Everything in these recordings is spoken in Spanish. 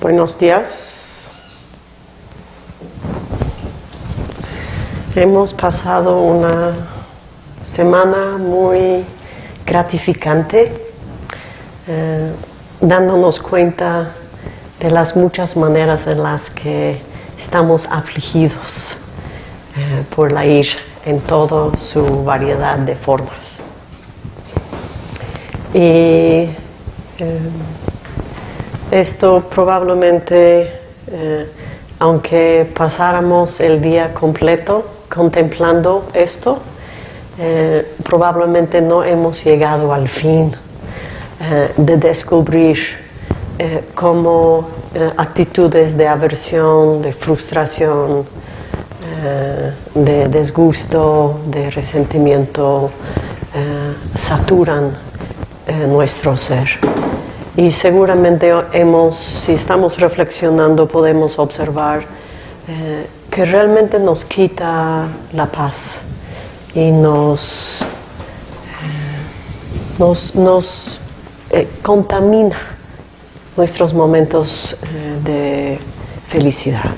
Buenos días. Hemos pasado una semana muy gratificante, eh, dándonos cuenta de las muchas maneras en las que estamos afligidos eh, por la ira en toda su variedad de formas. Y eh, esto probablemente, eh, aunque pasáramos el día completo contemplando esto, eh, probablemente no hemos llegado al fin eh, de descubrir cómo actitudes de aversión, de frustración, de desgusto, de resentimiento, saturan nuestro ser. Y seguramente hemos, si estamos reflexionando, podemos observar eh, que realmente nos quita la paz y nos, eh, nos, eh, contamina nuestros momentos de felicidad.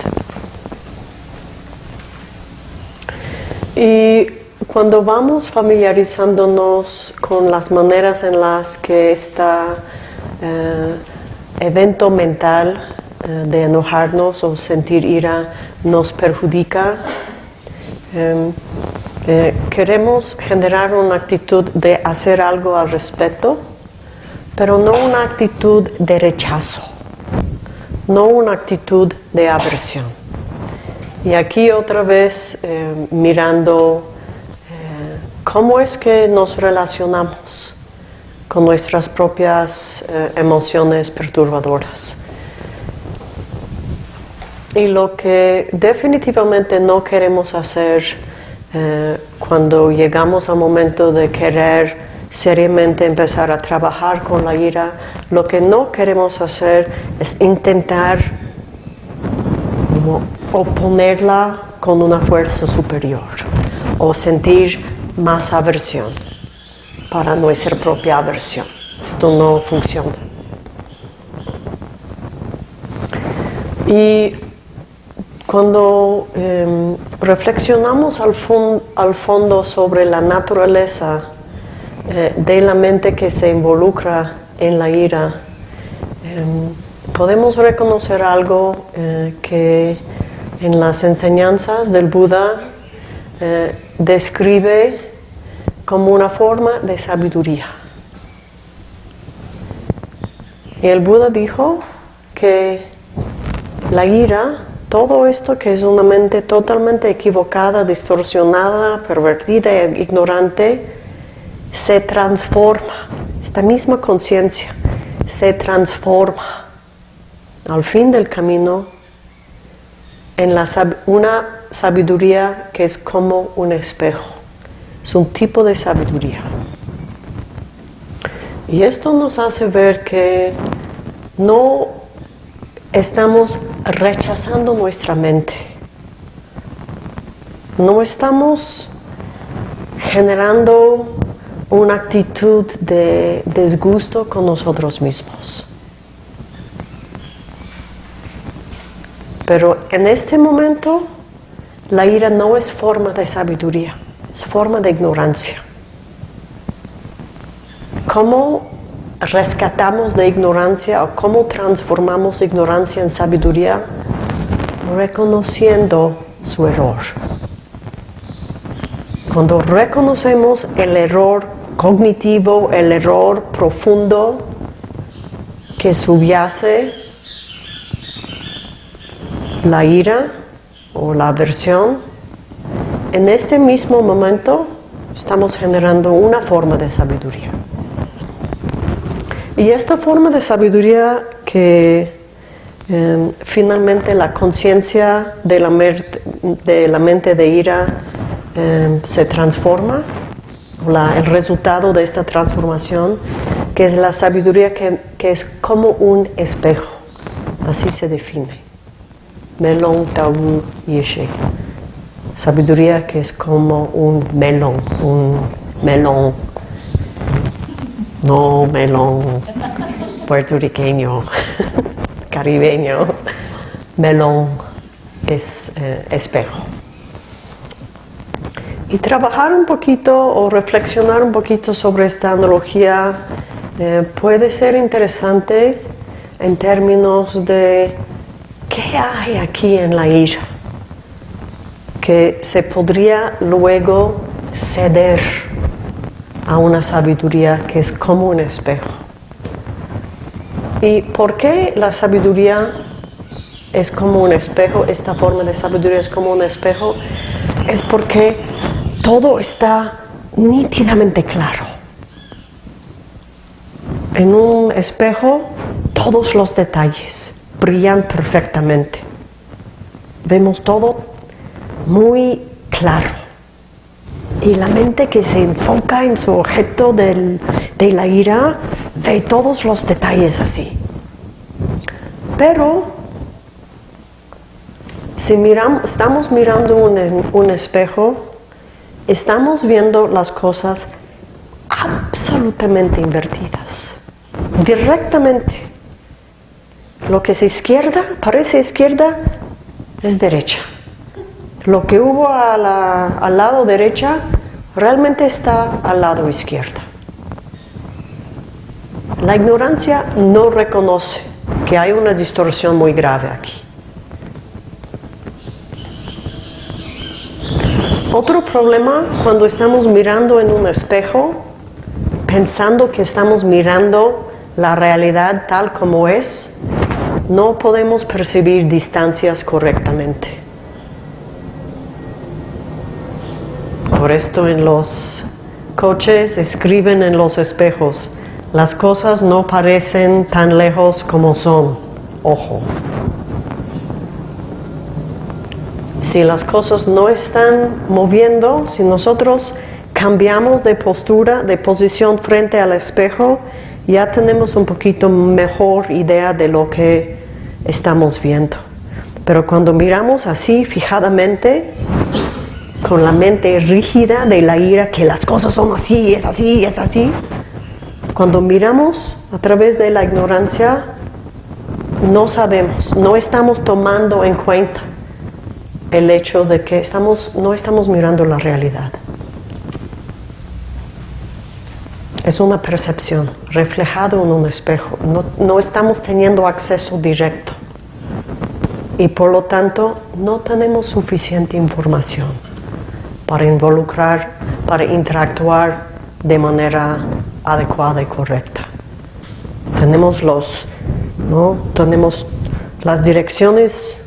Y cuando vamos familiarizándonos con las maneras en las que esta evento mental eh, de enojarnos o sentir ira nos perjudica. Em, eh, queremos generar una actitud de hacer algo al respecto, pero no una actitud de rechazo, no una actitud de aversión. Y aquí otra vez mirando cómo es que nos relacionamos con nuestras propias eh, emociones perturbadoras. Y lo que definitivamente no queremos hacer eh, cuando llegamos al momento de querer seriamente empezar a trabajar con la ira, lo que no queremos hacer es intentar oponerla con una fuerza superior o sentir más aversión para nuestra propia aversión. Esto no funciona. Y cuando em, reflexionamos al, al, fondo sobre la naturaleza eh, de la mente que se involucra en la ira, em, podemos reconocer algo eh, que en las enseñanzas del Buda eh, describe como una forma de sabiduría. Y el Buda dijo que la ira, todo esto que es una mente totalmente equivocada, distorsionada, pervertida e ignorante, se transforma. Esta misma conciencia se transforma al fin del camino en una sabiduría que es como un espejo es un tipo de sabiduría. Y esto nos hace ver que no estamos rechazando nuestra mente. No estamos generando una actitud de desgusto con nosotros mismos. Pero en este momento la ira no es forma de sabiduría es forma de ignorancia. ¿Cómo rescatamos de ignorancia o cómo transformamos ignorancia en sabiduría? Reconociendo su error. Cuando reconocemos el error cognitivo, el error profundo que subyace la ira o la aversión, en este mismo momento estamos generando una forma de sabiduría. Y esta forma de sabiduría que em, finalmente la conciencia de, la de la mente de ira em, se transforma, el resultado de esta transformación, que es la sabiduría que, que es como un espejo, así se define. Melon Tabu Yeshe sabiduría que es como un melón, un melón, no melón puertorriqueño. caribeño, melón es eh, espejo. Y trabajar un poquito o reflexionar un poquito sobre esta analogía eh, puede ser interesante en términos de qué hay aquí en la ira que se podría luego ceder a una sabiduría que es como un espejo. ¿Y por qué la sabiduría es como un espejo? Esta forma de sabiduría es como un espejo. Es porque todo está nítidamente claro. En un espejo todos los detalles brillan perfectamente. Vemos todo muy claro. Y la mente que se enfoca en su objeto de la ira ve todos los detalles así. Pero si miramos, estamos mirando un, un espejo, estamos viendo las cosas absolutamente invertidas, directamente. Lo que es izquierda, parece izquierda, es derecha. Lo que hubo al lado derecha realmente está al lado izquierdo. La ignorancia no reconoce que hay una distorsión muy grave aquí. Otro problema cuando estamos mirando en un espejo, pensando que estamos mirando la realidad tal como es, no podemos percibir distancias correctamente. Por esto en los coches escriben en los espejos, las cosas no parecen tan lejos como son, ojo. Si las cosas no están moviendo, si nosotros cambiamos de postura, de posición frente al espejo, ya tenemos un poquito mejor idea de lo que estamos viendo. Pero cuando miramos así fijadamente, con la mente rígida de la ira, que las cosas son así, es así, es así. Cuando miramos a través de la ignorancia, no sabemos, no estamos tomando en cuenta el hecho de que estamos, no estamos mirando la realidad. Es una percepción reflejada en un espejo, no, no estamos teniendo acceso directo y por lo tanto no tenemos suficiente información para involucrar, para interactuar de manera adecuada y correcta. Tenemos los, ¿no? Tenemos las direcciones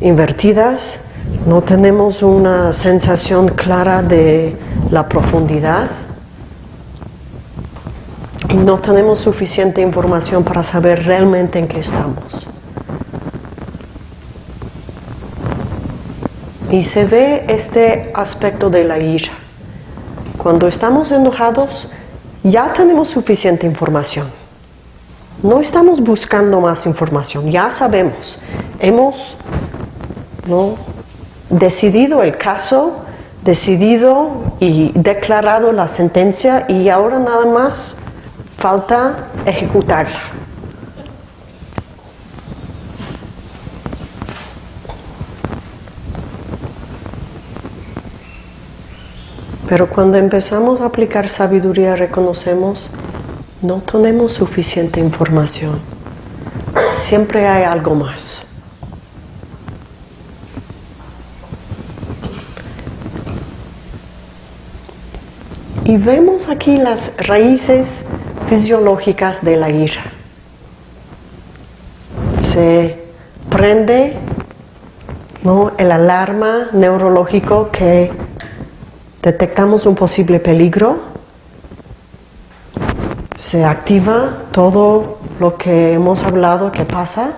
invertidas, no tenemos una sensación clara de la profundidad y no tenemos suficiente información para saber realmente en qué estamos. Y se ve este aspecto de la ira. Cuando estamos enojados, ya tenemos suficiente información. No estamos buscando más información, ya sabemos. Hemos decidido el caso, decidido y declarado la sentencia y ahora nada más falta ejecutarla. Pero cuando empezamos a aplicar sabiduría reconocemos no tenemos suficiente información. Siempre hay algo más. Y vemos aquí las raíces fisiológicas de la ira. Se prende ¿no? el alarma neurológico que detectamos un posible peligro, se activa todo lo que hemos hablado que pasa,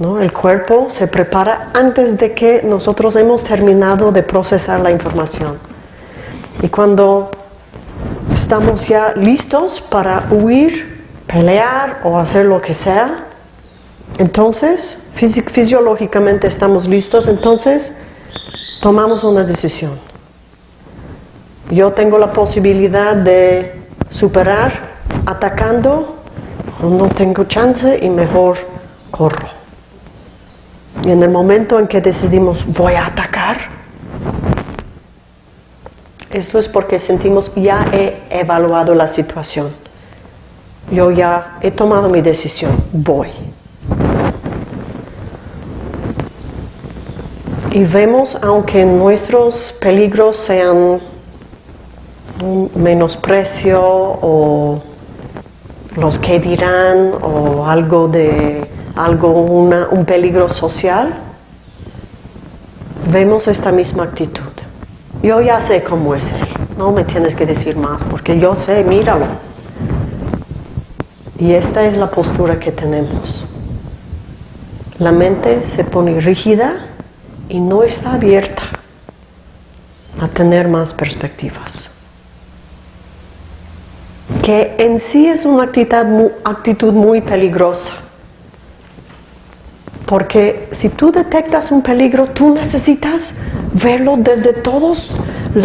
¿no? el cuerpo se prepara antes de que nosotros hemos terminado de procesar la información. Y cuando estamos ya listos para huir, pelear o hacer lo que sea, entonces fisiológicamente estamos listos, entonces tomamos una decisión yo tengo la posibilidad de superar atacando, no tengo chance y mejor corro. Y en el momento en que decidimos voy a atacar, esto es porque sentimos ya he evaluado la situación. Yo ya he tomado mi decisión, voy. Y vemos, aunque nuestros peligros sean un menosprecio o los que dirán o algo de algo un peligro social, vemos esta misma actitud. Yo ya sé cómo es él, no me tienes que decir más, porque yo sé, míralo. Y esta es la postura que tenemos. La mente se pone rígida y no está abierta a tener más perspectivas que en sí es una actitud muy, peligrosa. Porque si tú detectas un peligro, tú necesitas verlo desde todos,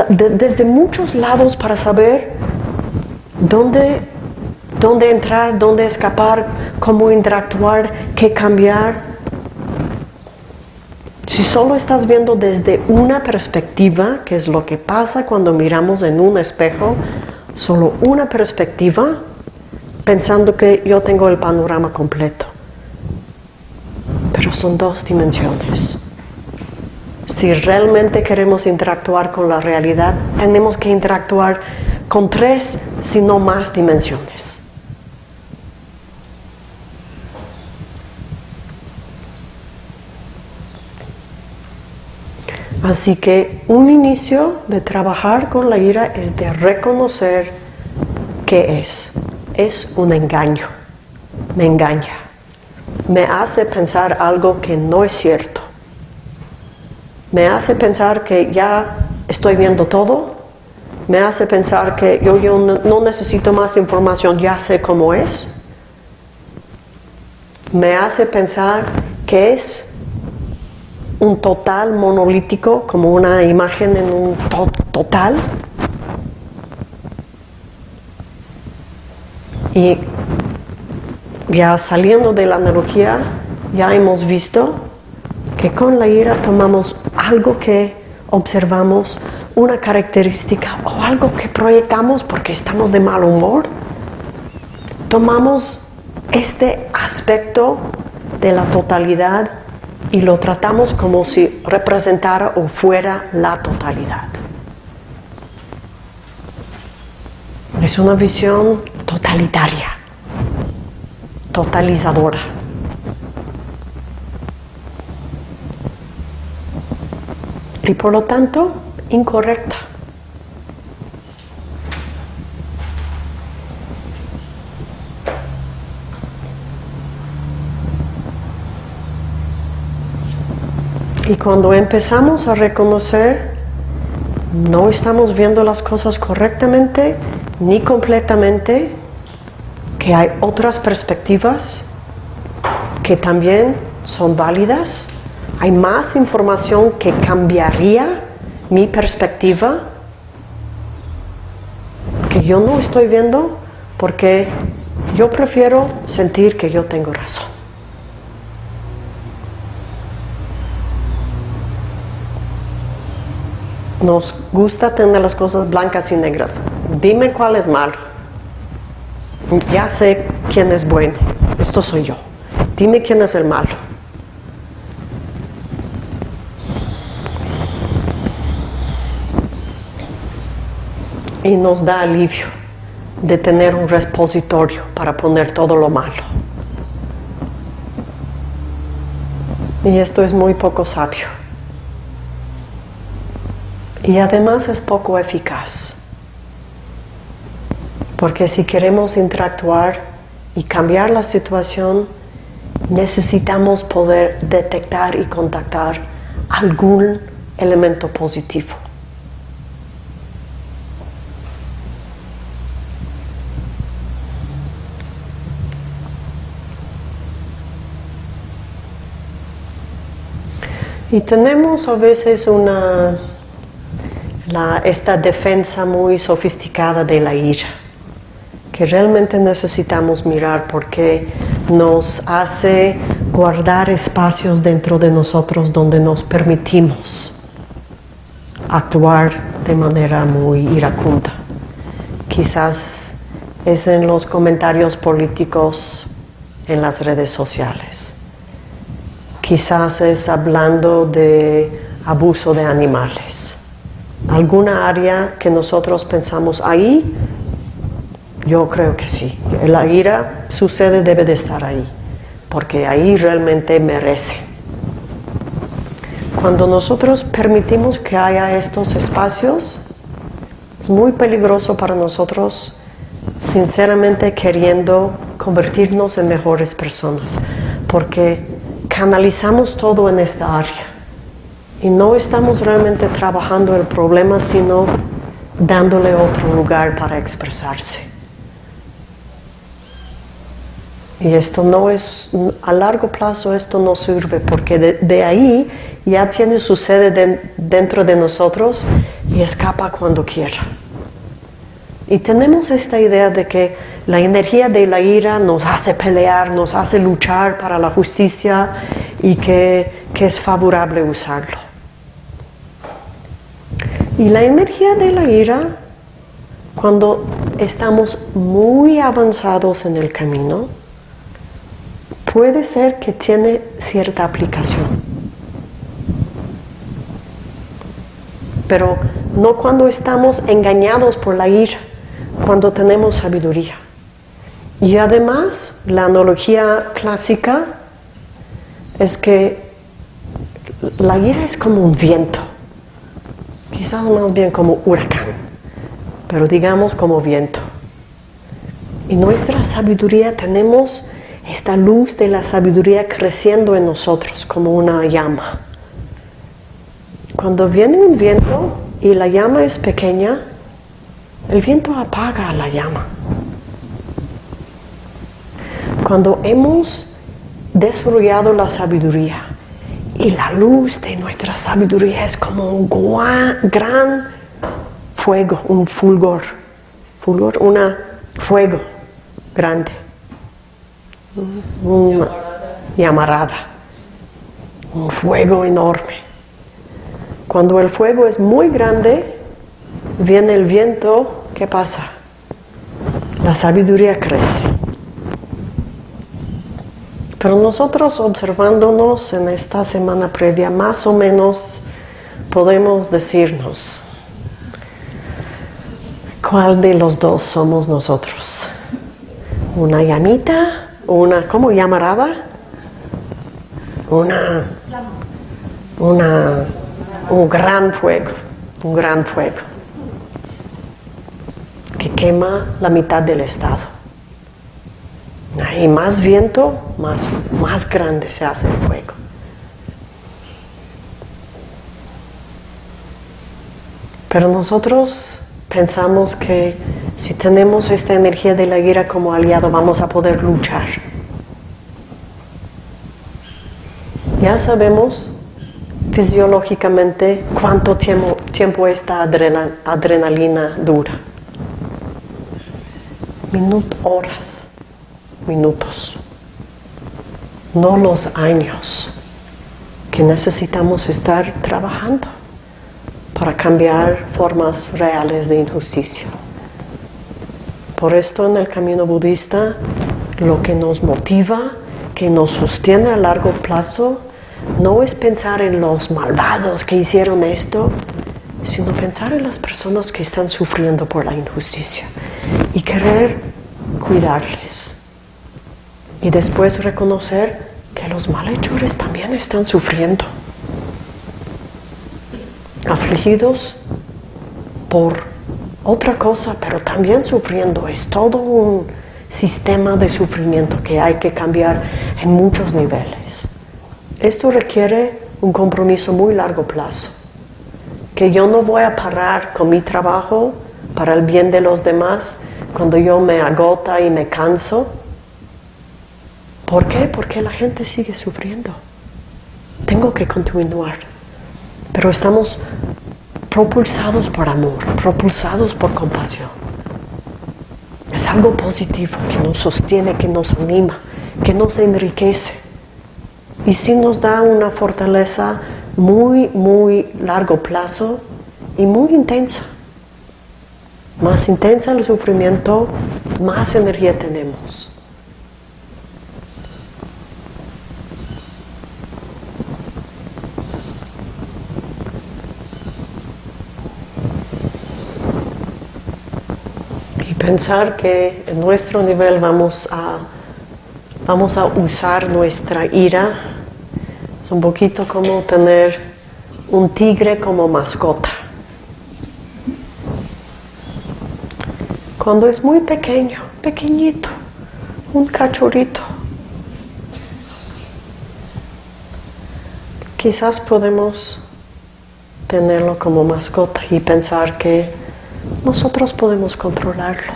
desde muchos lados para saber dónde, dónde entrar, dónde escapar, cómo interactuar, qué cambiar. Si solo estás viendo desde una perspectiva, que es lo que pasa cuando miramos en un espejo, solo una perspectiva pensando que yo tengo el panorama completo. Pero son dos dimensiones. Si realmente queremos interactuar con la realidad, tenemos que interactuar con tres, si no más dimensiones. Así que un inicio de trabajar con la ira es de reconocer qué es. Es un engaño. Me engaña. Me hace pensar algo que no es cierto. Me hace pensar que ya estoy viendo todo. Me hace pensar que yo, yo no necesito más información, ya sé cómo es. Me hace pensar que es un total monolítico, como una imagen en un total. Y ya saliendo de la analogía, ya hemos visto que con la ira tomamos algo que observamos, una característica o algo que proyectamos porque estamos de mal humor. Tomamos este aspecto de la totalidad y lo tratamos como si representara o fuera la totalidad. Es una visión totalitaria, totalizadora. Y por lo tanto, incorrecta. Y cuando empezamos a reconocer, no estamos viendo las cosas correctamente ni completamente, que hay otras perspectivas que también son válidas, hay más información que cambiaría mi perspectiva, que yo no estoy viendo porque yo prefiero sentir que yo tengo razón. Nos gusta tener las cosas blancas y negras. Dime cuál es malo. Ya sé quién es bueno. Esto soy yo. Dime quién es el malo. Y nos da alivio de tener un repositorio para poner todo lo malo. Y esto es muy poco sabio y además es poco eficaz. Porque si queremos interactuar y cambiar la situación, necesitamos poder detectar y contactar algún elemento positivo. Y tenemos a veces una esta defensa muy sofisticada de la ira. que realmente necesitamos mirar porque nos hace guardar espacios dentro de nosotros donde nos permitimos actuar de manera muy iracunda. Quizás es en los comentarios políticos en las redes sociales. Quizás es hablando de abuso de animales. ¿Alguna área que nosotros pensamos ahí? Yo creo que sí. La ira sucede, debe de estar ahí, porque ahí realmente merece. Cuando nosotros permitimos que haya estos espacios, es muy peligroso para nosotros, sinceramente queriendo convertirnos en mejores personas, porque canalizamos todo en esta área y no estamos realmente trabajando el problema, sino dándole otro lugar para expresarse. Y esto no es, a largo plazo esto no sirve porque de, ahí ya tiene su sede dentro de nosotros y escapa cuando quiera. Y tenemos esta idea de que la energía de la ira nos hace pelear, nos hace luchar para la justicia y que, que es favorable usarlo. Y la energía de la ira, cuando estamos muy avanzados en el camino, puede ser que tiene cierta aplicación. Pero no cuando estamos engañados por la ira, cuando tenemos sabiduría. Y además, la analogía clásica es que la ira es como un viento, quizás más bien como huracán, pero digamos como viento. Y nuestra sabiduría tenemos esta luz de la sabiduría creciendo en nosotros como una llama. Cuando viene un viento y la llama es pequeña, el viento apaga la llama. Cuando hemos desarrollado la sabiduría y la luz de nuestra sabiduría es como un gran fuego, un fulgor, fulgor, una fuego grande una llamarada, un fuego enorme. Cuando el fuego es muy grande, viene el viento, ¿qué pasa? La sabiduría crece. Pero nosotros observándonos en esta semana previa, más o menos podemos decirnos cuál de los dos somos nosotros. Una llamita una, ¿cómo llamaraba? Una, una, un gran fuego, un gran fuego que quema la mitad del estado. Y más viento, más, más grande se hace el fuego. Pero nosotros pensamos que si tenemos esta energía de la ira como aliado, vamos a poder luchar. Ya sabemos fisiológicamente cuánto tiempo, tiempo esta adrenalina dura. Minutos, horas, minutos. No los años que necesitamos estar trabajando para cambiar formas reales de injusticia. Por esto en el camino budista lo que nos motiva, que nos sostiene a largo plazo, no es pensar en los malvados que hicieron esto, sino pensar en las personas que están sufriendo por la injusticia y querer cuidarles. Y después reconocer que los malhechores también están sufriendo, afligidos por otra cosa, pero también sufriendo. Es todo un sistema de sufrimiento que hay que cambiar en muchos niveles. Esto requiere un compromiso muy largo plazo, que yo no voy a parar con mi trabajo para el bien de los demás cuando yo me agota y me canso. ¿Por qué? Porque la gente sigue sufriendo. Tengo que continuar. Pero estamos propulsados por amor, propulsados por compasión. es algo positivo que nos sostiene, que nos anima, que nos enriquece. Y sí nos da una fortaleza muy, muy largo plazo y muy intensa. Más intensa el sufrimiento, más energía tenemos. Pensar que en nuestro nivel vamos a, vamos a usar nuestra ira es un poquito como tener un tigre como mascota. Cuando es muy pequeño, pequeñito, un cachorrito, quizás podemos tenerlo como mascota y pensar que nosotros podemos controlarlo.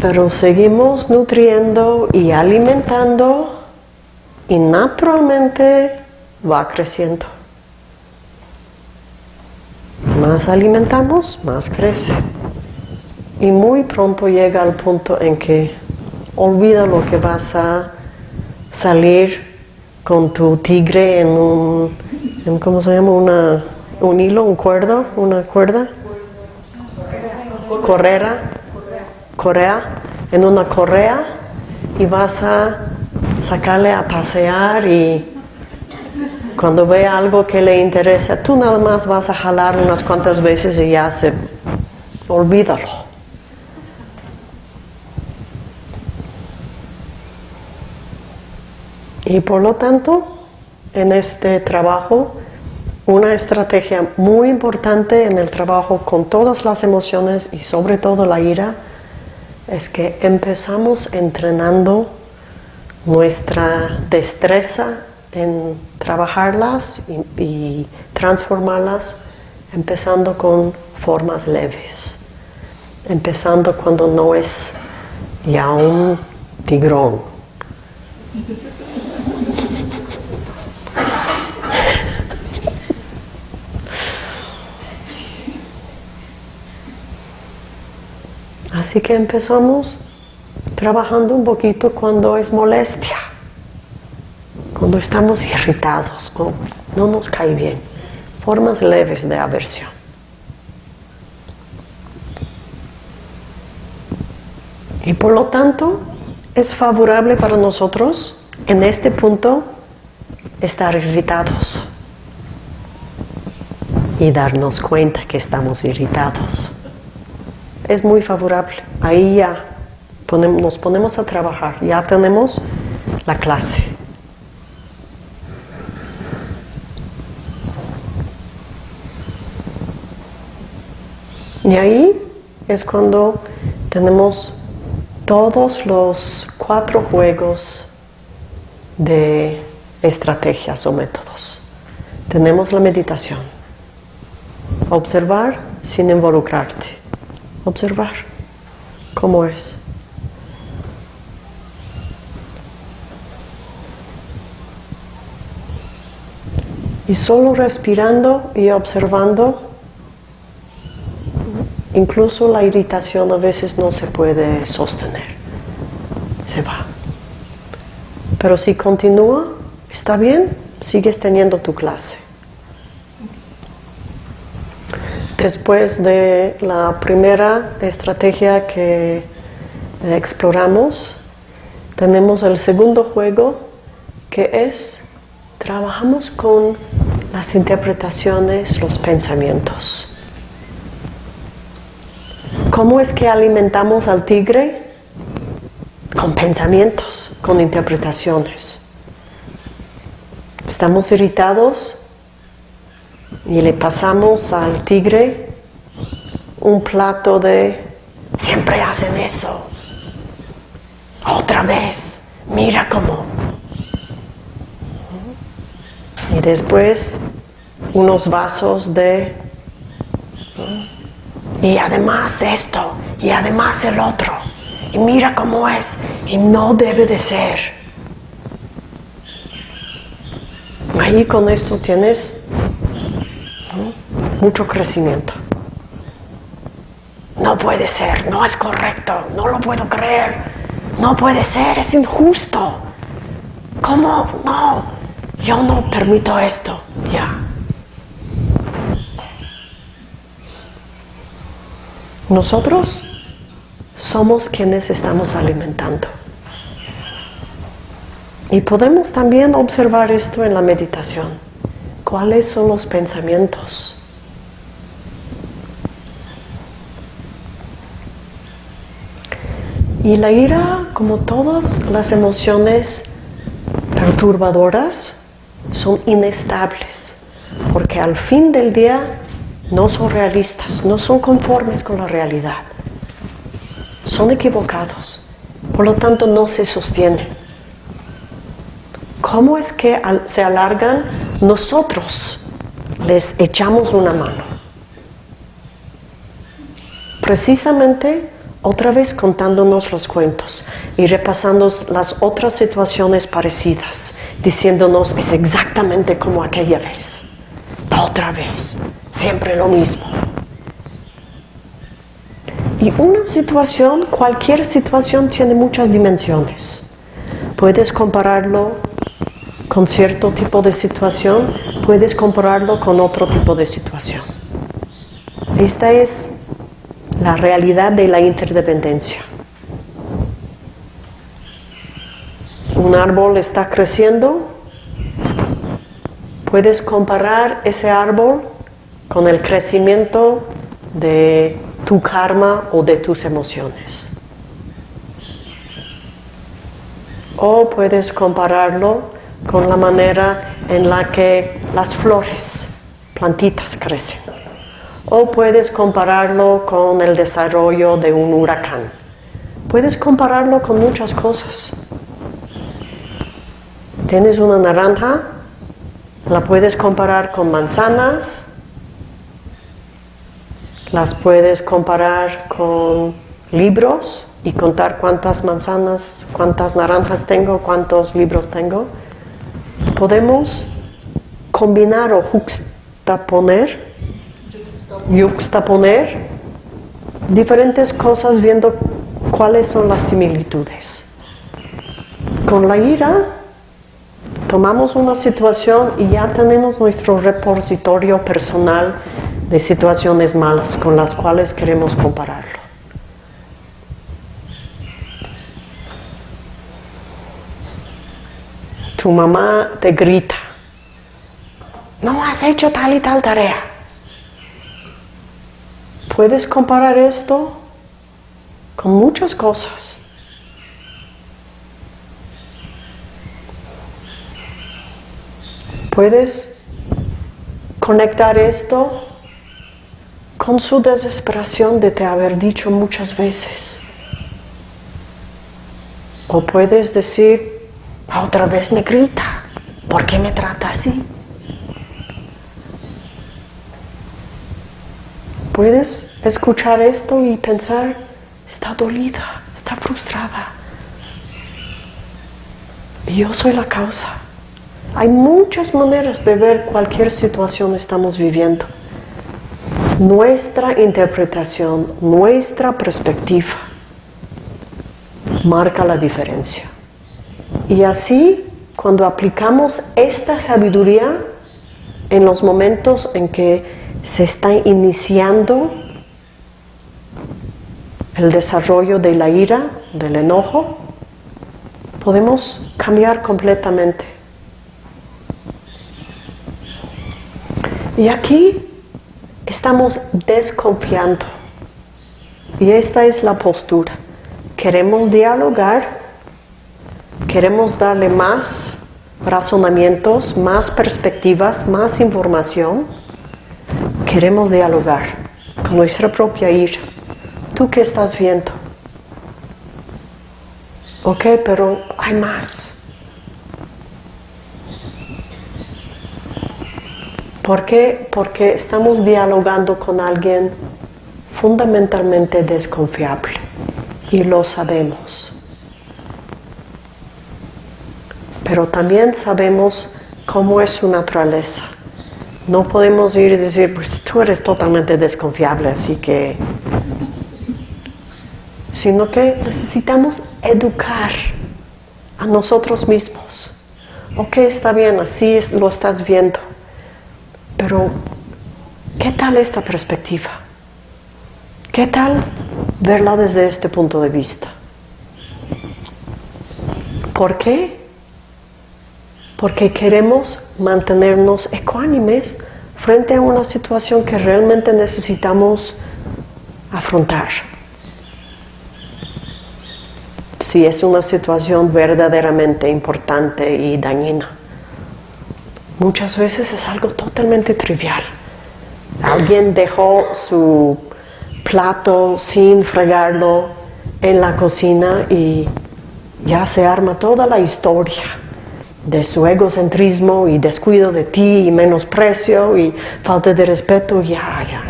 Pero seguimos nutriendo y alimentando y naturalmente va creciendo. Más alimentamos, más crece. Y muy pronto llega al punto en que olvida lo que vas a salir con tu tigre en un, ¿cómo se llama? Una, un hilo, un cuerdo, una cuerda. Correra, correa, en una correa y vas a sacarle a pasear y cuando vea algo que le interesa, tú nada más vas a jalar unas cuantas veces y ya se olvídalo. Y por lo tanto, en este trabajo, una estrategia muy importante en el trabajo con todas las emociones y sobre todo la ira es que empezamos entrenando nuestra destreza en trabajarlas y, y, transformarlas empezando con formas leves, empezando cuando no es ya un tigrón. Así que empezamos trabajando un poquito cuando es molestia, cuando estamos irritados o no nos cae bien, formas leves de aversión. Y por lo tanto, es favorable para nosotros en este punto estar irritados y darnos cuenta que estamos irritados. Es muy favorable. Ahí ya nos ponemos a trabajar, ya tenemos la clase. Y ahí es cuando tenemos todos los cuatro juegos de estrategias o métodos. Tenemos la meditación. Observar sin involucrarte. Observar cómo es. Y solo respirando y observando, incluso la irritación a veces no se puede sostener, se va. Pero si continúa, está bien, sigues teniendo tu clase. Después de la primera estrategia que exploramos, tenemos el segundo juego que es trabajamos con las interpretaciones, los pensamientos. ¿Cómo es que alimentamos al tigre? Con pensamientos, con interpretaciones. Estamos irritados y le pasamos al tigre un plato de siempre hacen eso. Otra vez, mira cómo y después unos vasos de y además esto y además el otro y mira cómo es y no debe de ser ahí con esto tienes mucho crecimiento no puede ser, no es correcto, no lo puedo creer, no puede ser, es injusto. ¿Cómo? No, yo no permito esto, ya. Nosotros somos quienes estamos alimentando. Y podemos también observar esto en la meditación. ¿Cuáles son los pensamientos? Y la ira, como todas las emociones perturbadoras, son inestables, porque al fin del día no son realistas, no son conformes con la realidad, son equivocados, por lo tanto no se sostienen. ¿Cómo es que se alargan? Nosotros les echamos una mano. Precisamente otra vez contándonos los cuentos y repasando las otras situaciones parecidas, diciéndonos es exactamente como aquella vez, otra vez, siempre lo mismo. Y una situación, cualquier situación tiene muchas dimensiones. Puedes compararlo con cierto tipo de situación, puedes compararlo con otro tipo de situación. Esta es la realidad de la interdependencia. Un árbol está creciendo, puedes comparar ese árbol con el crecimiento de tu karma o de tus emociones. O puedes compararlo con la manera en la que las flores, plantitas crecen o puedes compararlo con el desarrollo de un huracán. Puedes compararlo con muchas cosas. Tienes una naranja, la puedes comparar con manzanas, las puedes comparar con libros y contar cuántas manzanas, cuántas naranjas tengo, cuántos libros tengo. Podemos combinar o juxtaponer yuxtaponer diferentes cosas viendo cuáles son las similitudes. Con la ira tomamos una situación y ya tenemos nuestro repositorio personal de situaciones malas con las cuales queremos compararlo. Tu mamá te grita, no has hecho tal y tal tarea. Puedes comparar esto con muchas cosas. Puedes conectar esto con su desesperación de te haber dicho muchas veces. O puedes decir, otra vez me grita, ¿por qué me trata así? Puedes escuchar esto y pensar, está dolida, está frustrada. Yo soy la causa. Hay muchas maneras de ver cualquier situación que estamos viviendo. Nuestra interpretación, nuestra perspectiva marca la diferencia. Y así, cuando aplicamos esta sabiduría en los momentos en que se está iniciando el desarrollo de la ira, del enojo, podemos cambiar completamente. Y aquí estamos desconfiando. Y esta es la postura. Queremos dialogar, queremos darle más razonamientos, más perspectivas, más información Queremos dialogar con nuestra propia ira. ¿Tú qué estás viendo? Ok, pero hay más. ¿Por qué? Porque estamos dialogando con alguien fundamentalmente desconfiable y lo sabemos. Pero también sabemos cómo es su naturaleza. No podemos ir y decir, pues tú eres totalmente desconfiable, así que sino que necesitamos educar a nosotros mismos. Ok, está bien, así lo estás viendo, pero ¿qué tal esta perspectiva? ¿Qué tal verla desde este punto de vista? ¿Por qué? Porque queremos mantenernos ecuánimes frente a una situación que realmente necesitamos afrontar. Si es una situación verdaderamente importante y dañina. Muchas veces es algo totalmente trivial. Alguien dejó su plato sin fregarlo en la cocina y ya se arma toda la historia de su egocentrismo y descuido de ti y menosprecio y falta de respeto, ya, ya.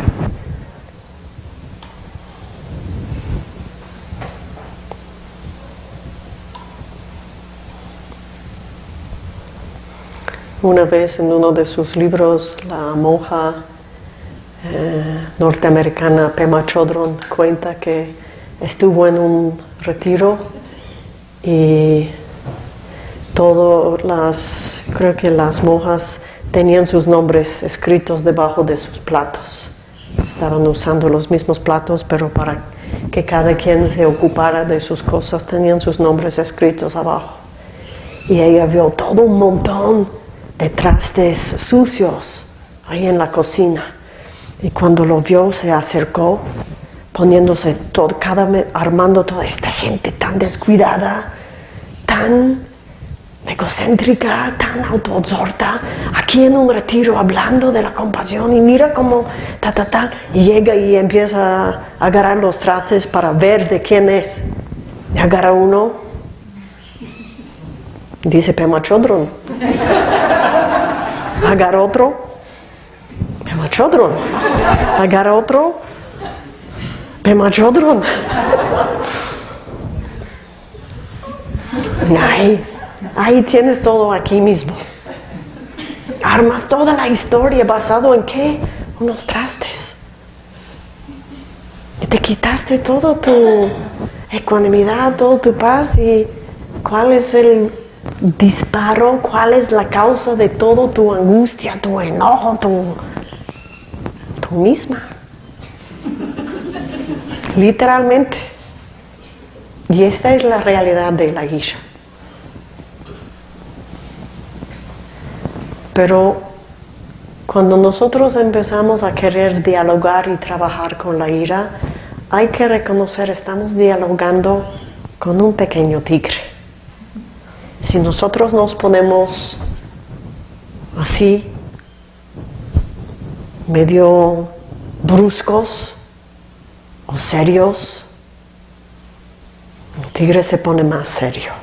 Una vez en uno de sus libros, la monja eh, norteamericana Pema Chodron cuenta que estuvo en un retiro y todas las, creo que las monjas tenían sus nombres escritos debajo de sus platos. Estaban usando los mismos platos, pero para que cada quien se ocupara de sus cosas, tenían sus nombres escritos abajo. Y ella vio todo un montón de trastes sucios ahí en la cocina. Y cuando lo vio, se acercó, poniéndose todo, cada, armando toda esta gente tan descuidada, tan egocéntrica, tan autoabsorta, aquí en un retiro hablando de la compasión y mira cómo ta ta ta llega y empieza a agarrar los trastes para ver de quién es. Y agarra uno, dice Pema Chodron. agarra otro, Pema Chodron. Agarra otro, Pema Chodron. Ay, ahí tienes todo aquí mismo. Armas toda la historia basado en qué? Unos trastes. Y te quitaste todo tu ecuanimidad, toda tu paz y cuál es el disparo, cuál es la causa de todo tu angustia, tu enojo, tu, tu misma. Literalmente. Y esta es la realidad de la guía. Pero cuando nosotros empezamos a querer dialogar y trabajar con la ira, hay que reconocer, estamos dialogando con un pequeño tigre. Si nosotros nos ponemos así, medio bruscos o serios, el tigre se pone más serio.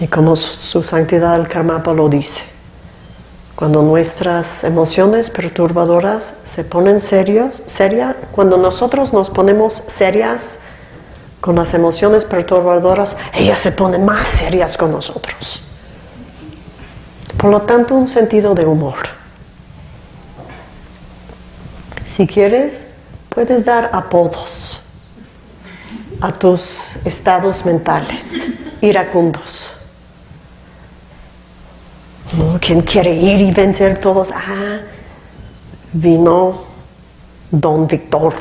Y como su santidad el Karmapa lo dice, cuando nuestras emociones perturbadoras se ponen serios, seria, cuando nosotros nos ponemos serias con las emociones perturbadoras, ellas se ponen más serias con nosotros. Por lo tanto, un sentido de humor. Si quieres, puedes dar apodos a tus estados mentales iracundos. ¿Quién quiere ir y vencer todos? Ah, vino Don Víctor.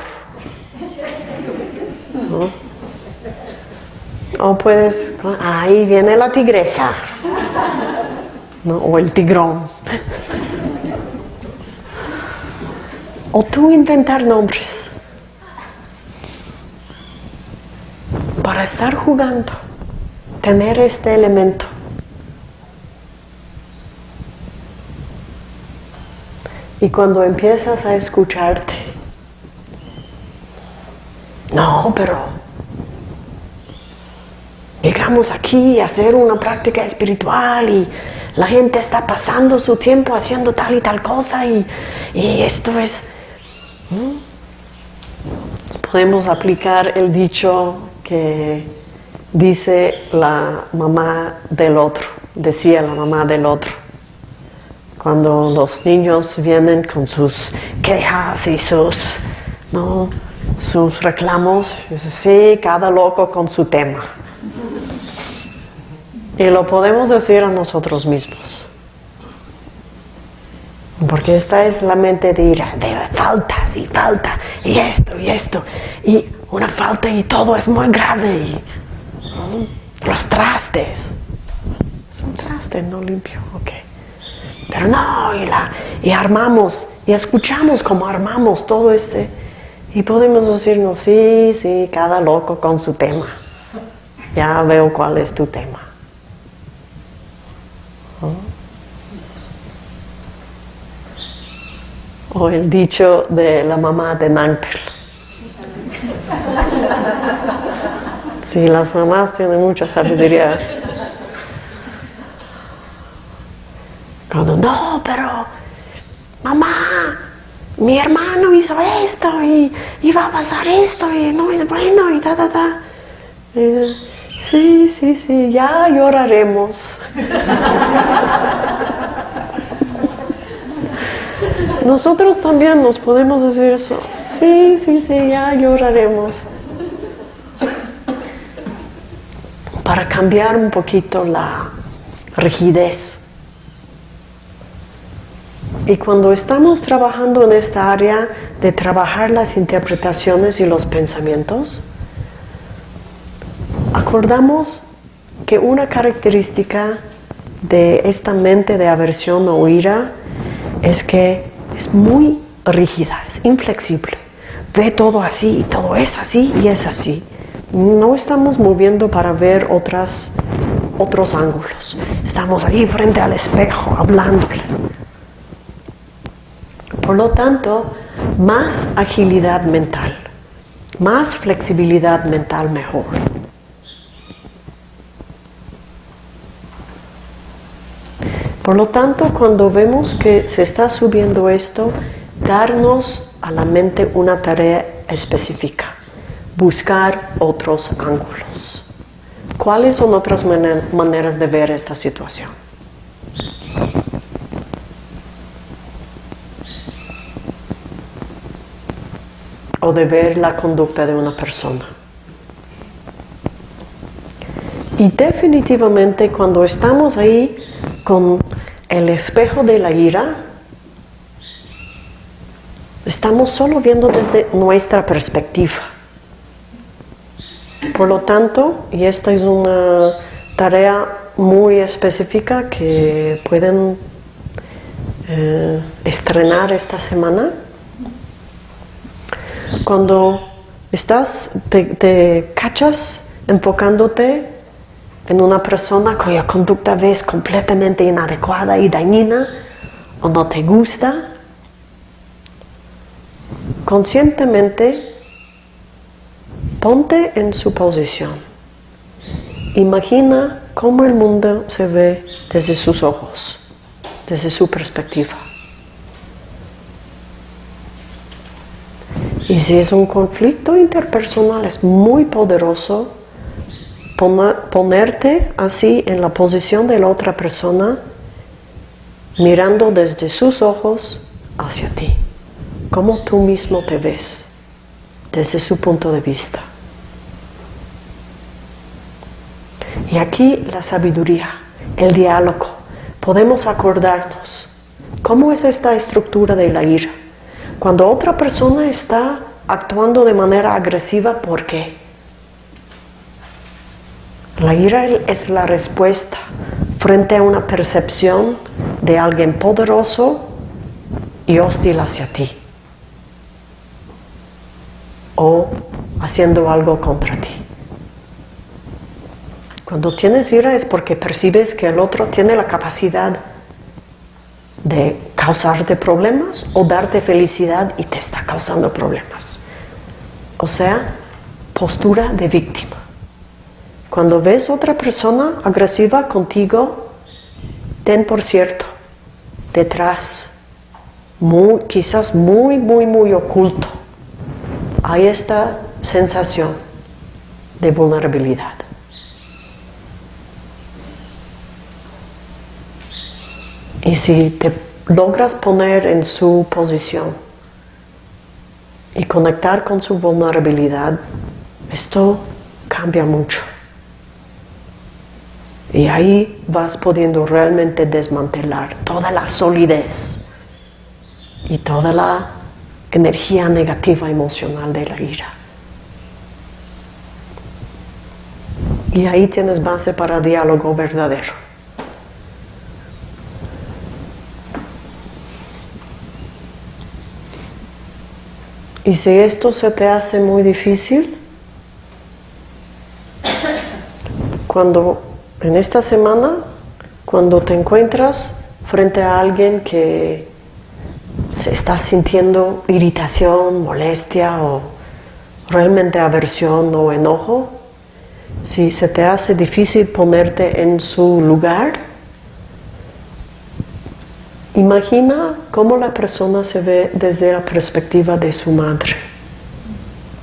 O puedes, ahí viene la tigresa. O el tigrón. O tú inventar nombres. Para estar jugando, tener este elemento. Y cuando empiezas a escucharte, no, pero llegamos aquí a hacer una práctica espiritual y la gente está pasando su tiempo haciendo tal y tal cosa y, esto es... Podemos aplicar el dicho que dice la mamá del otro, decía la mamá del otro cuando los niños vienen con sus quejas y sus, ¿no? sus reclamos. Sí, cada loco con su tema. Y lo podemos decir a nosotros mismos. Porque esta es la mente de ira, de faltas y falta, y esto y esto, y una falta y todo es muy grave. Y, los trastes. Es un traste no limpio, ok. Pero no, y, la, y armamos, y escuchamos como armamos todo ese. Y podemos decirnos, sí, sí, cada loco con su tema. Ya veo cuál es tu tema. O el dicho de la mamá de Nankpel. Sí, las mamás tienen mucha sabiduría. Cuando, no, pero, mamá, mi hermano hizo esto y iba a pasar esto y no es bueno y ta, ta, ta. sí, sí, sí, ya lloraremos. Nosotros también nos podemos decir eso. Sí, sí, sí, ya lloraremos. Para cambiar un poquito la rigidez. Y cuando estamos trabajando en esta área de trabajar las interpretaciones y los pensamientos, acordamos que una característica de esta mente de aversión o ira es que es muy rígida, es inflexible. Ve todo así y todo es así y es así. No estamos moviendo para ver otras, otros ángulos. Estamos ahí frente al espejo, hablándole. Por lo tanto, más agilidad mental, más flexibilidad mental mejor. Por lo tanto, cuando vemos que se está subiendo esto, darnos a la mente una tarea específica, buscar otros ángulos. ¿Cuáles son otras maneras de ver esta situación? O de ver la conducta de una persona. Y definitivamente cuando estamos ahí con el espejo de la ira, estamos solo viendo desde nuestra perspectiva. Por lo tanto, y esta es una tarea muy específica que pueden eh, estrenar esta semana, cuando estás, te cachas enfocándote en una persona cuya conducta ves completamente inadecuada y dañina o no te gusta, conscientemente ponte en su posición. Imagina cómo el mundo se ve desde sus ojos, desde su perspectiva. Y si es un conflicto interpersonal, es muy poderoso ponerte así en la posición de la otra persona, mirando desde sus ojos hacia ti, como tú mismo te ves, desde su punto de vista. Y aquí la sabiduría, el diálogo, podemos acordarnos cómo es esta estructura de la ira. Cuando otra persona está actuando de manera agresiva, ¿por qué? La ira es la respuesta frente a una percepción de alguien poderoso y hostil hacia ti. O haciendo algo contra ti. Cuando tienes ira es porque percibes que el otro tiene la capacidad de causarte problemas o darte felicidad y te está causando problemas. O sea, postura de víctima. Cuando ves otra persona agresiva contigo, ten por cierto, detrás, quizás muy, muy, muy oculto, hay esta sensación de vulnerabilidad. Y si te logras poner en su posición y conectar con su vulnerabilidad, esto cambia mucho. Y ahí vas pudiendo realmente desmantelar toda la solidez y toda la energía negativa emocional de la ira. Y ahí tienes base para diálogo verdadero. Y si esto se te hace muy difícil, cuando en esta semana, cuando te encuentras frente a alguien que se está sintiendo irritación, molestia o realmente aversión o enojo, si se te hace difícil ponerte en su lugar, imagina cómo la persona se ve desde la perspectiva de su madre,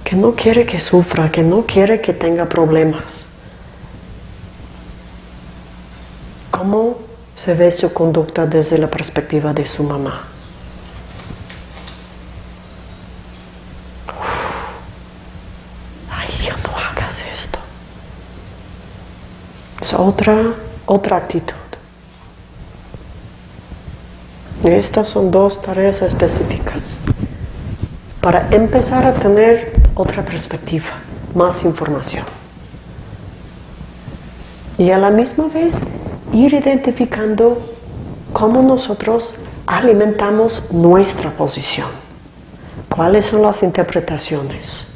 que no quiere que sufra, que no quiere que tenga problemas. ¿Cómo se ve su conducta desde la perspectiva de su mamá? Es otra, otra actitud. Estas son dos tareas específicas para empezar a tener otra perspectiva, más información. Y a la misma vez ir identificando cómo nosotros alimentamos nuestra posición, cuáles son las interpretaciones.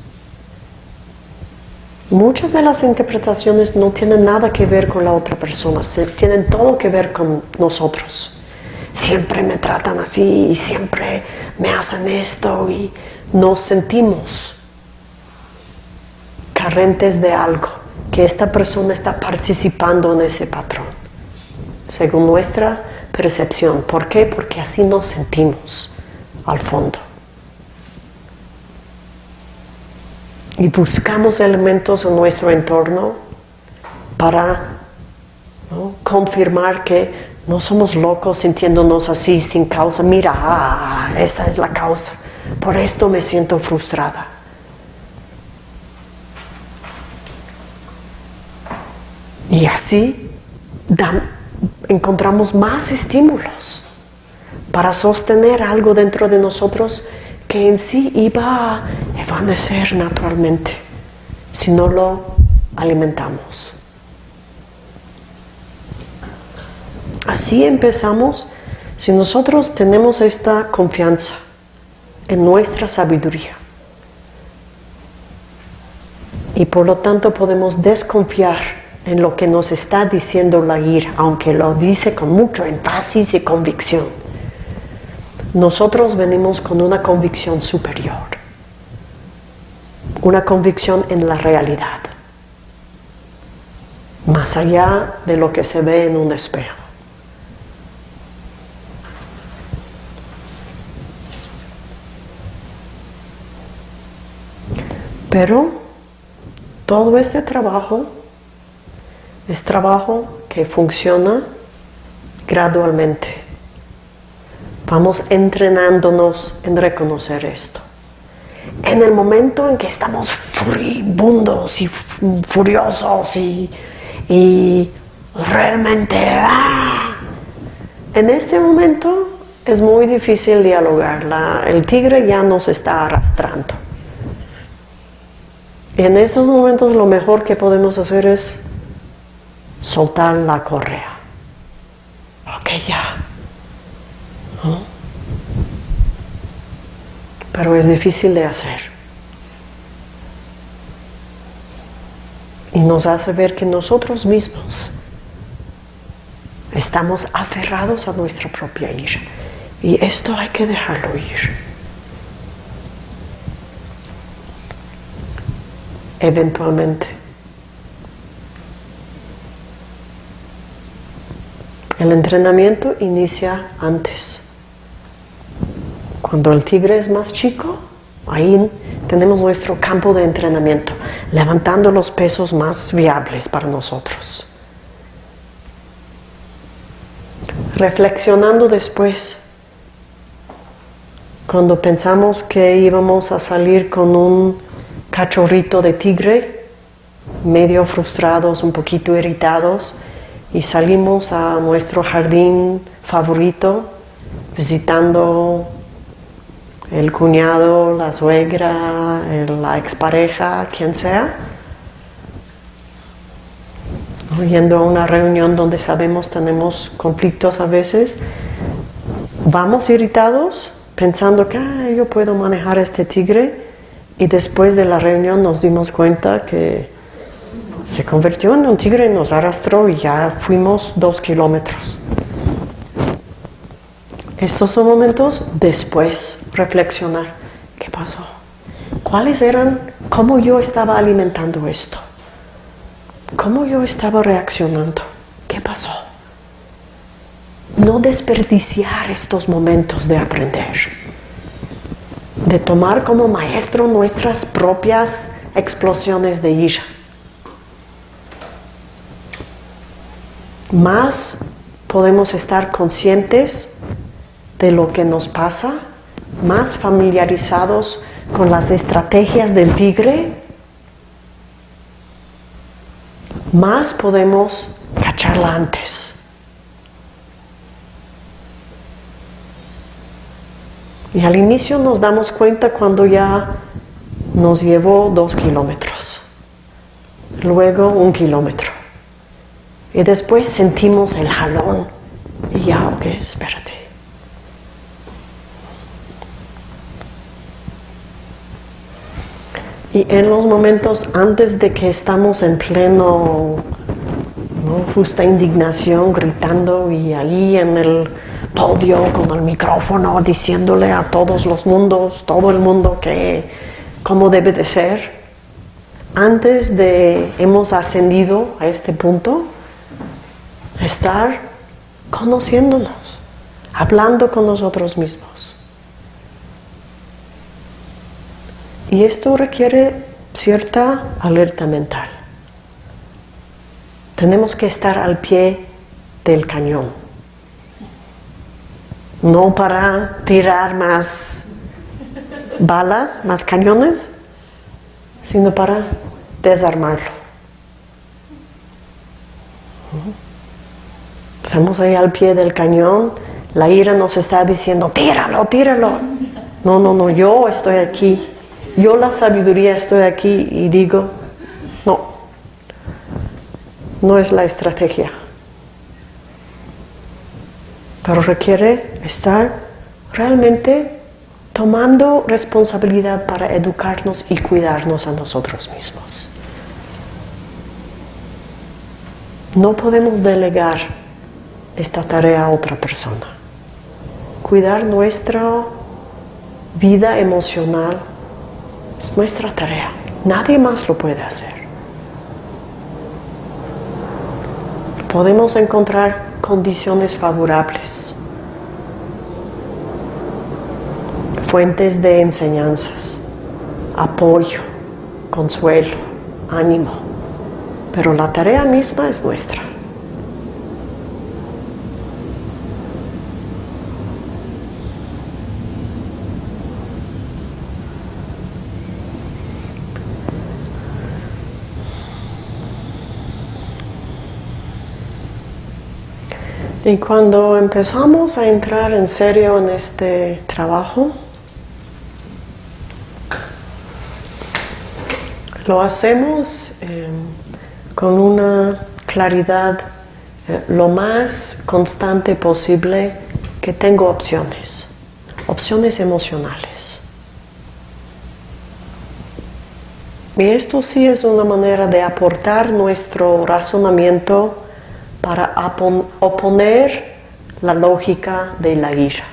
Muchas de las interpretaciones no tienen nada que ver con la otra persona, tienen todo que ver con nosotros. Siempre me tratan así y siempre me hacen esto y nos sentimos carentes de algo, que esta persona está participando en ese patrón, según nuestra percepción. ¿Por qué? Porque así nos sentimos al fondo. y buscamos elementos en nuestro entorno para confirmar que no somos locos sintiéndonos así sin causa. Mira, ah, esa es la causa. Por esto me siento frustrada. Y así encontramos más estímulos para sostener algo dentro de nosotros que en sí iba a evanecer naturalmente si no lo alimentamos. Así empezamos si nosotros tenemos esta confianza en nuestra sabiduría y por lo tanto podemos desconfiar en lo que nos está diciendo la ira, aunque lo dice con mucho énfasis y convicción. Nosotros venimos con una convicción superior, una convicción en la realidad, más allá de lo que se ve en un espejo. Pero todo este trabajo es trabajo que funciona gradualmente. Vamos entrenándonos en reconocer esto. En el momento en que estamos furibundos y furiosos y, realmente... ¡ah! En este momento es muy difícil dialogar. el tigre ya nos está arrastrando. En esos momentos lo mejor que podemos hacer es soltar la correa. Ok, ya. Pero es difícil de hacer. Y nos hace ver que nosotros mismos estamos aferrados a nuestra propia ira. Y esto hay que dejarlo ir. Eventualmente. El entrenamiento inicia antes. Cuando el tigre es más chico, ahí tenemos nuestro campo de entrenamiento, levantando los pesos más viables para nosotros. Reflexionando después, cuando pensamos que íbamos a salir con un cachorrito de tigre, medio frustrados, un poquito irritados, y salimos a nuestro jardín favorito, visitando el cuñado, la suegra, la expareja, quien sea, yendo a una reunión donde sabemos tenemos conflictos a veces, vamos irritados pensando que yo puedo manejar este tigre y después de la reunión nos dimos cuenta que se convirtió en un tigre, nos arrastró y ya fuimos dos kilómetros. Estos son momentos después, reflexionar. ¿Qué pasó? ¿Cuáles eran? ¿Cómo yo estaba alimentando esto? ¿Cómo yo estaba reaccionando? ¿Qué pasó? No desperdiciar estos momentos de aprender. De tomar como maestro nuestras propias explosiones de ira. Más podemos estar conscientes de lo que nos pasa, más familiarizados con las estrategias del tigre, más podemos cacharla antes. Y al inicio nos damos cuenta cuando ya nos llevó dos kilómetros, luego un kilómetro. Y después sentimos el jalón. Y ya, ok, espérate. Y en los momentos antes de que estamos en pleno, ¿no? justa indignación, gritando y ahí en el podio con el micrófono diciéndole a todos los mundos, todo el mundo que cómo debe de ser, antes de hemos ascendido a este punto, estar conociéndonos, hablando con nosotros mismos. Y esto requiere cierta alerta mental. Tenemos que estar al pie del cañón. No para tirar más balas, más cañones, sino para desarmarlo. Estamos ahí al pie del cañón, la ira nos está diciendo, tíralo, tíralo. No, no, no, yo estoy aquí yo la sabiduría estoy aquí y digo, no, no es la estrategia. Pero requiere estar realmente tomando responsabilidad para educarnos y cuidarnos a nosotros mismos. No podemos delegar esta tarea a otra persona. Cuidar nuestra vida emocional es nuestra tarea. Nadie más lo puede hacer. Podemos encontrar condiciones favorables, fuentes de enseñanzas, apoyo, consuelo, ánimo, pero la tarea misma es nuestra. Y cuando empezamos a entrar en serio en este trabajo, lo hacemos em, con una claridad eh, lo más constante posible que tengo opciones, opciones emocionales. Y esto sí es una manera de aportar nuestro razonamiento para oponer la lógica de la ira.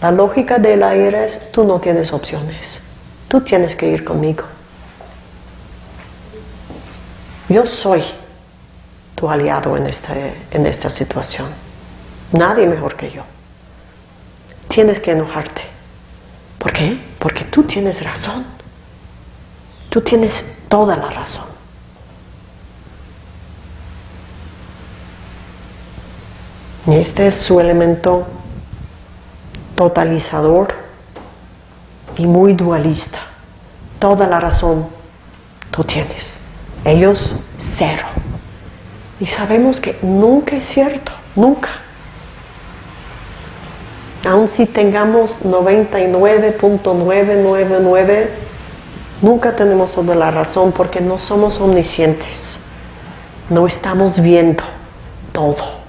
La lógica de la ira es, tú no tienes opciones, tú tienes que ir conmigo. Yo soy tu aliado en, este, en esta situación. Nadie mejor que yo. Tienes que enojarte. ¿Por qué? Porque tú tienes razón. Tú tienes toda la razón. Este es su elemento totalizador y muy dualista. Toda la razón tú tienes. Ellos cero. Y sabemos que nunca es cierto, nunca. Aun si tengamos 99.999, nunca tenemos toda la razón porque no somos omniscientes. No estamos viendo todo.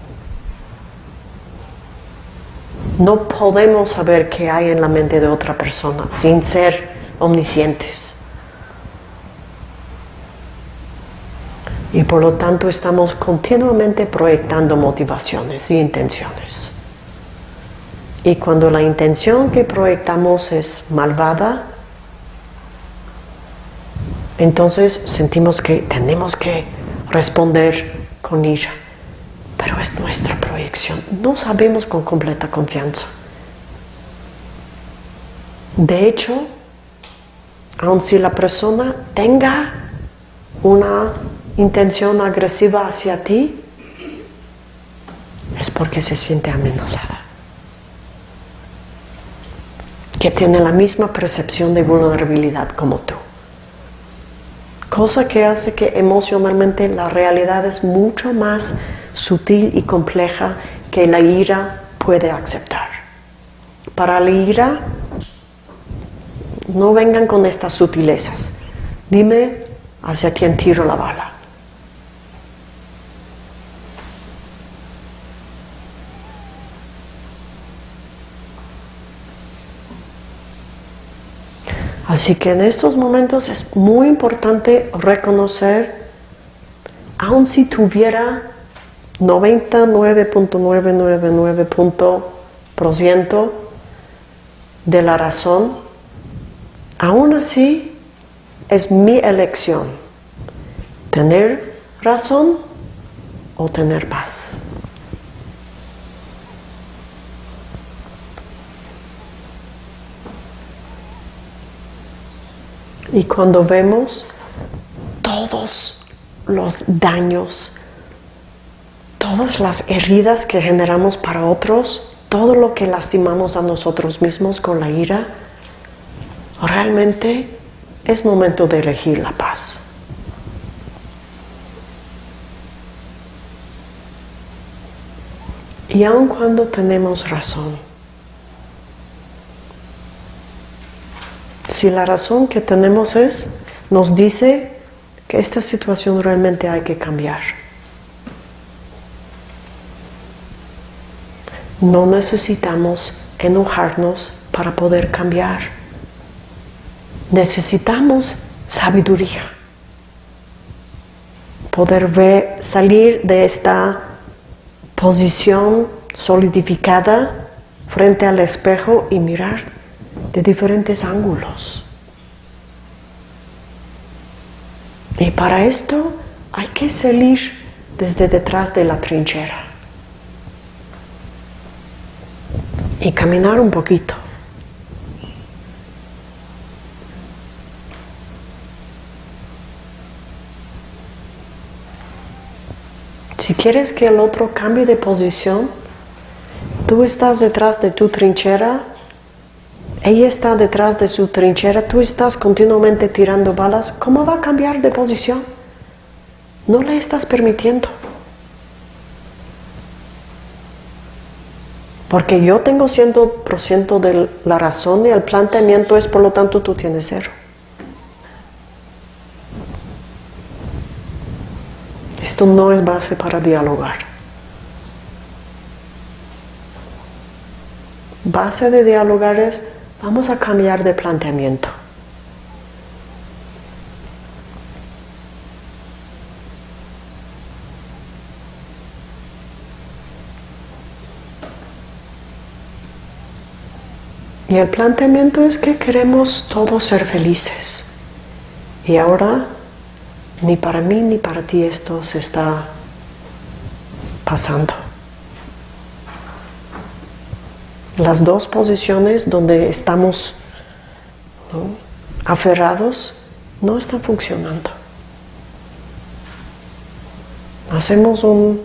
No podemos saber qué hay en la mente de otra persona sin ser omniscientes. Y por lo tanto estamos continuamente proyectando motivaciones y intenciones. Y cuando la intención que proyectamos es malvada, entonces sentimos que tenemos que responder con ira. Pero es nuestra proyección. No sabemos con completa confianza. De hecho, aun si la persona tenga una intención agresiva hacia ti, es porque se siente amenazada. Que tiene la misma percepción de vulnerabilidad como tú. Cosa que hace que emocionalmente la realidad es mucho más sutil y compleja que la ira puede aceptar. Para la ira, no vengan con estas sutilezas. Dime hacia quién tiro la bala. Así que en estos momentos es muy importante reconocer, aun si tuviera 99.999% de la razón, aún así es mi elección, tener razón o tener paz. Y cuando vemos todos los daños, todas las heridas que generamos para otros, todo lo que lastimamos a nosotros mismos con la ira, realmente es momento de elegir la paz. Y aun cuando tenemos razón, si la razón que tenemos es, nos dice que esta situación realmente hay que cambiar. No necesitamos enojarnos para poder cambiar. Necesitamos sabiduría. Poder ver, salir de esta posición solidificada frente al espejo y mirar de diferentes ángulos. Y para esto hay que salir desde detrás de la trinchera y caminar un poquito. Si quieres que el otro cambie de posición, tú estás detrás de tu trinchera ella está detrás de su trinchera, tú estás continuamente tirando balas, ¿cómo va a cambiar de posición? No le estás permitiendo. Porque yo tengo 100% de la razón y el planteamiento es, por lo tanto, tú tienes cero. Esto no es base para dialogar. Base de dialogar es Vamos a cambiar de planteamiento. Y el planteamiento es que queremos todos ser felices. Y ahora, ni para mí ni para ti esto se está pasando. las dos posiciones donde estamos aferrados no están funcionando. Hacemos un,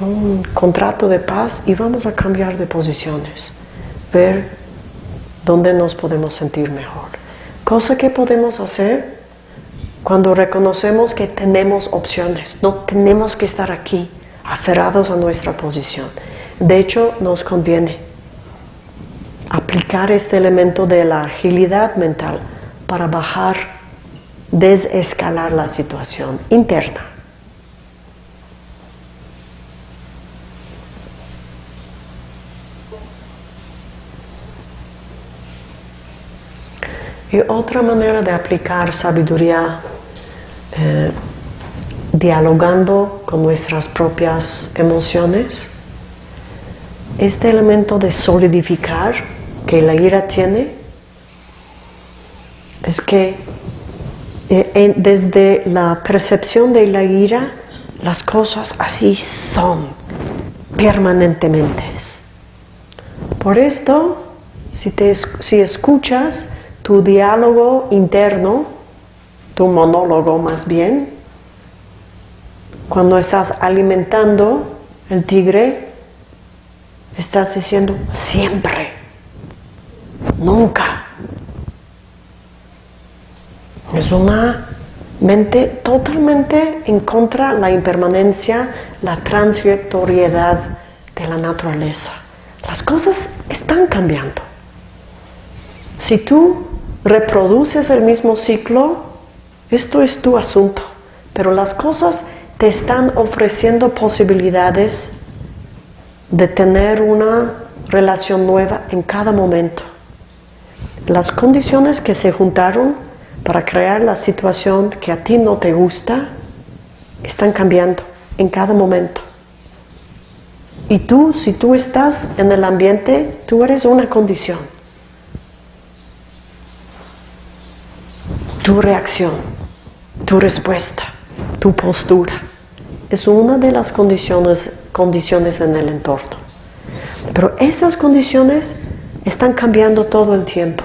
un contrato de paz y vamos a cambiar de posiciones. Ver dónde nos podemos sentir mejor. Cosa que podemos hacer cuando reconocemos que tenemos opciones, no tenemos que estar aquí aferrados a nuestra posición. De hecho, nos conviene aplicar este elemento de la agilidad mental para bajar, desescalar la situación interna. Y otra manera de aplicar sabiduría eh, dialogando con nuestras propias emociones, este elemento de solidificar que la ira tiene es que eh, desde la percepción de la ira las cosas así son permanentemente. Por esto, si, te, si escuchas tu diálogo interno, tu monólogo más bien, cuando estás alimentando el tigre, estás diciendo siempre, nunca. Es una mente totalmente en contra de la impermanencia, la transitoriedad de la naturaleza. Las cosas están cambiando. Si tú reproduces el mismo ciclo, esto es tu asunto, pero las cosas te están ofreciendo posibilidades de tener una relación nueva en cada momento. Las condiciones que se juntaron para crear la situación que a ti no te gusta están cambiando en cada momento. Y tú, si tú estás en el ambiente, tú eres una condición. Tu reacción, tu respuesta, tu postura. Es una de las condiciones, condiciones en el entorno. Pero estas condiciones están cambiando todo el tiempo.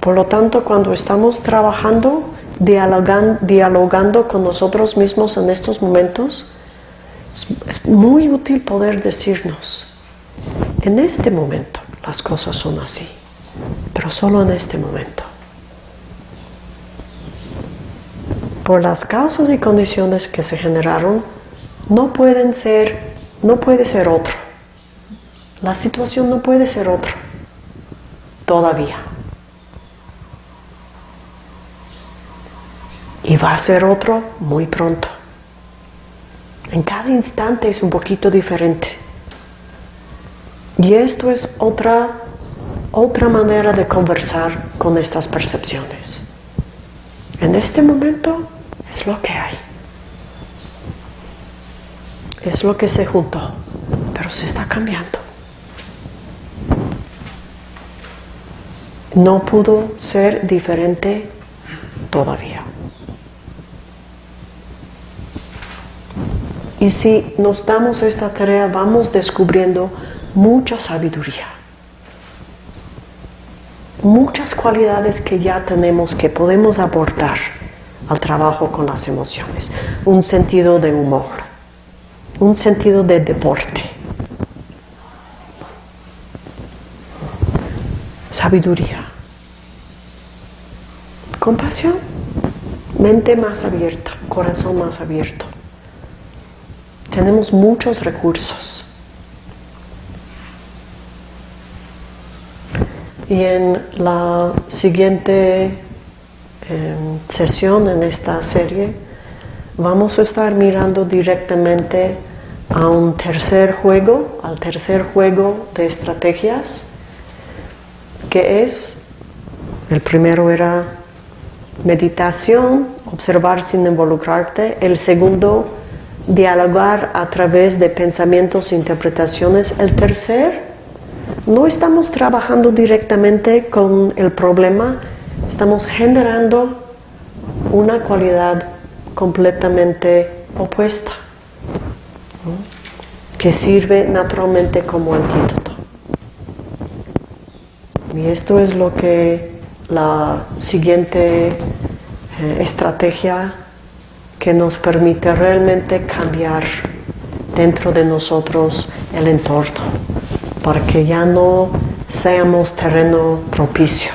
Por lo tanto, cuando estamos trabajando, dialogando con nosotros mismos en estos momentos, es muy útil poder decirnos, en este momento, las cosas son así, pero solo en este momento. Por las causas y condiciones que se generaron, no pueden ser, no puede ser otro. La situación no puede ser otro, todavía. Y va a ser otro muy pronto. En cada instante es un poquito diferente. Y esto es otra, otra manera de conversar con estas percepciones. En este momento es lo que hay. Es lo que se juntó, pero se está cambiando. No pudo ser diferente todavía. Y si nos damos esta tarea, vamos descubriendo mucha sabiduría, muchas cualidades que ya tenemos que podemos aportar al trabajo con las emociones, un sentido de humor, un sentido de deporte, sabiduría, compasión, mente más abierta, corazón más abierto. Tenemos muchos recursos Y en la siguiente em, sesión en esta serie vamos a estar mirando directamente a un tercer juego, al tercer juego de estrategias, que es, el primero era meditación, observar sin involucrarte, el segundo, dialogar a través de pensamientos e interpretaciones, el tercer, no estamos trabajando directamente con el problema, estamos generando una cualidad completamente opuesta, que sirve naturalmente como antídoto. Y esto es lo que la siguiente eh, estrategia que nos permite realmente cambiar dentro de nosotros el entorno, para que ya no seamos terreno propicio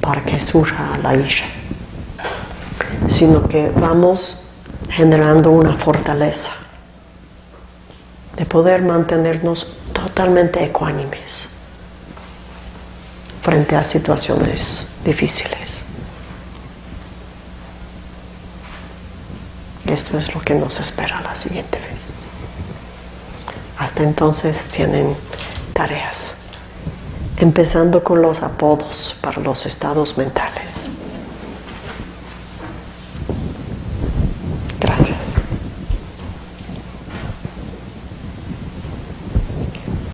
para que surja la ira, sino que vamos generando una fortaleza de poder mantenernos totalmente ecuánimes frente a situaciones difíciles. Esto es lo que nos espera la siguiente vez. Hasta entonces tienen tareas, empezando con los apodos para los estados mentales.